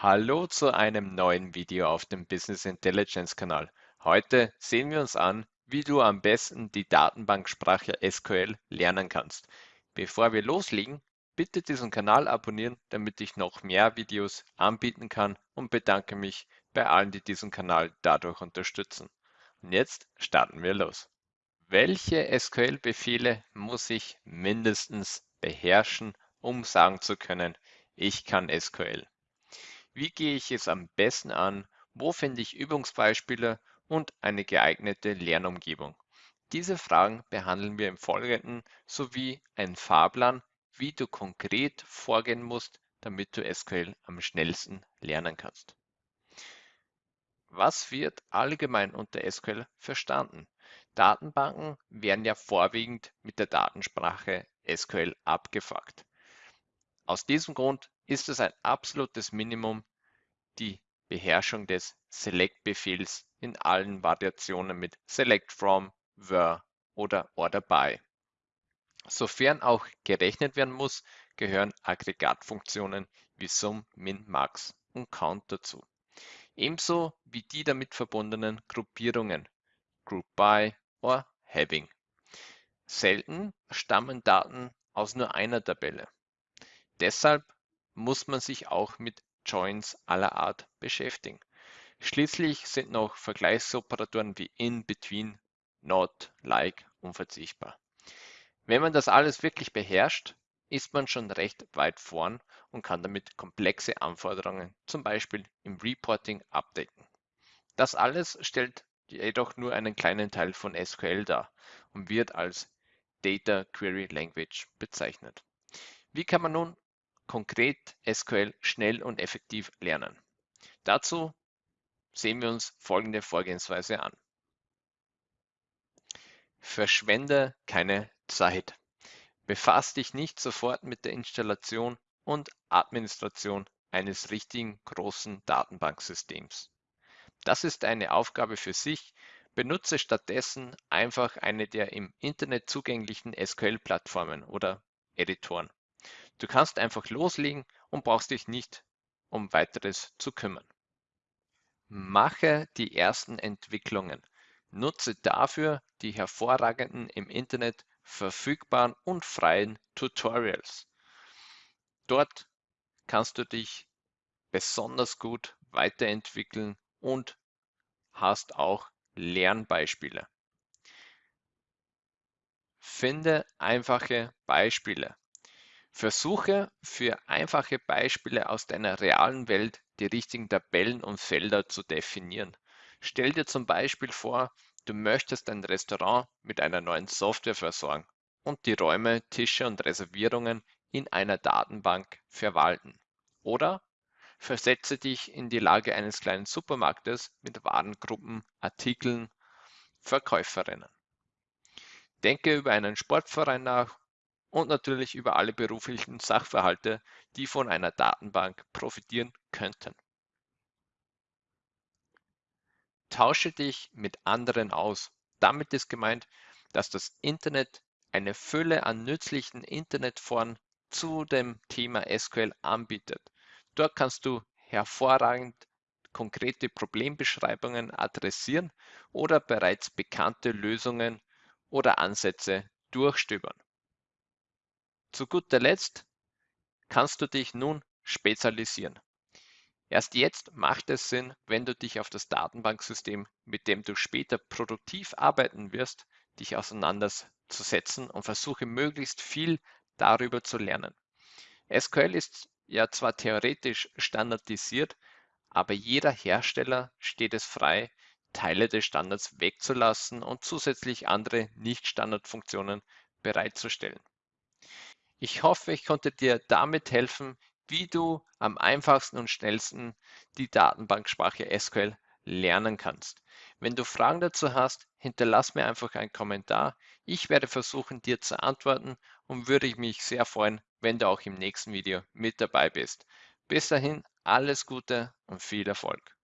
Hallo zu einem neuen Video auf dem Business Intelligence Kanal. Heute sehen wir uns an, wie du am besten die Datenbanksprache SQL lernen kannst. Bevor wir loslegen, bitte diesen Kanal abonnieren, damit ich noch mehr Videos anbieten kann und bedanke mich bei allen, die diesen Kanal dadurch unterstützen. Und jetzt starten wir los. Welche SQL-Befehle muss ich mindestens beherrschen, um sagen zu können, ich kann SQL? Wie gehe ich es am besten an? Wo finde ich Übungsbeispiele und eine geeignete Lernumgebung? Diese Fragen behandeln wir im Folgenden sowie ein Fahrplan, wie du konkret vorgehen musst, damit du SQL am schnellsten lernen kannst. Was wird allgemein unter SQL verstanden? Datenbanken werden ja vorwiegend mit der Datensprache SQL abgefragt. Aus diesem Grund ist es ein absolutes Minimum, die Beherrschung des Select-Befehls in allen Variationen mit Select from, where oder order by. Sofern auch gerechnet werden muss, gehören Aggregatfunktionen wie Sum, Min, Max und Count dazu. Ebenso wie die damit verbundenen Gruppierungen Group by or Having. Selten stammen Daten aus nur einer Tabelle. Deshalb muss man sich auch mit Joins aller Art beschäftigen. Schließlich sind noch Vergleichsoperatoren wie in, between, not, like unverzichtbar. Wenn man das alles wirklich beherrscht, ist man schon recht weit vorn und kann damit komplexe Anforderungen, zum Beispiel im Reporting, abdecken. Das alles stellt jedoch nur einen kleinen Teil von SQL dar und wird als Data Query Language bezeichnet. Wie kann man nun konkret SQL schnell und effektiv lernen. Dazu sehen wir uns folgende Vorgehensweise an. Verschwende keine Zeit. Befass dich nicht sofort mit der Installation und Administration eines richtigen großen Datenbanksystems. Das ist eine Aufgabe für sich. Benutze stattdessen einfach eine der im Internet zugänglichen SQL-Plattformen oder Editoren. Du kannst einfach loslegen und brauchst dich nicht um weiteres zu kümmern. Mache die ersten Entwicklungen. Nutze dafür die hervorragenden im Internet verfügbaren und freien Tutorials. Dort kannst du dich besonders gut weiterentwickeln und hast auch Lernbeispiele. Finde einfache Beispiele. Versuche für einfache Beispiele aus deiner realen Welt die richtigen Tabellen und Felder zu definieren. Stell dir zum Beispiel vor, du möchtest ein Restaurant mit einer neuen Software versorgen und die Räume, Tische und Reservierungen in einer Datenbank verwalten. Oder versetze dich in die Lage eines kleinen Supermarktes mit Warengruppen, Artikeln, Verkäuferinnen. Denke über einen Sportverein nach und natürlich über alle beruflichen Sachverhalte, die von einer Datenbank profitieren könnten. Tausche dich mit anderen aus. Damit ist gemeint, dass das Internet eine Fülle an nützlichen Internetforen zu dem Thema SQL anbietet. Dort kannst du hervorragend konkrete Problembeschreibungen adressieren oder bereits bekannte Lösungen oder Ansätze durchstöbern. Zu guter Letzt kannst du dich nun spezialisieren. Erst jetzt macht es Sinn, wenn du dich auf das Datenbanksystem, mit dem du später produktiv arbeiten wirst, dich auseinanderzusetzen und versuche möglichst viel darüber zu lernen. SQL ist ja zwar theoretisch standardisiert, aber jeder Hersteller steht es frei, Teile des Standards wegzulassen und zusätzlich andere Nicht-Standardfunktionen bereitzustellen. Ich hoffe, ich konnte dir damit helfen, wie du am einfachsten und schnellsten die Datenbanksprache SQL lernen kannst. Wenn du Fragen dazu hast, hinterlass mir einfach einen Kommentar. Ich werde versuchen, dir zu antworten und würde mich sehr freuen, wenn du auch im nächsten Video mit dabei bist. Bis dahin alles Gute und viel Erfolg.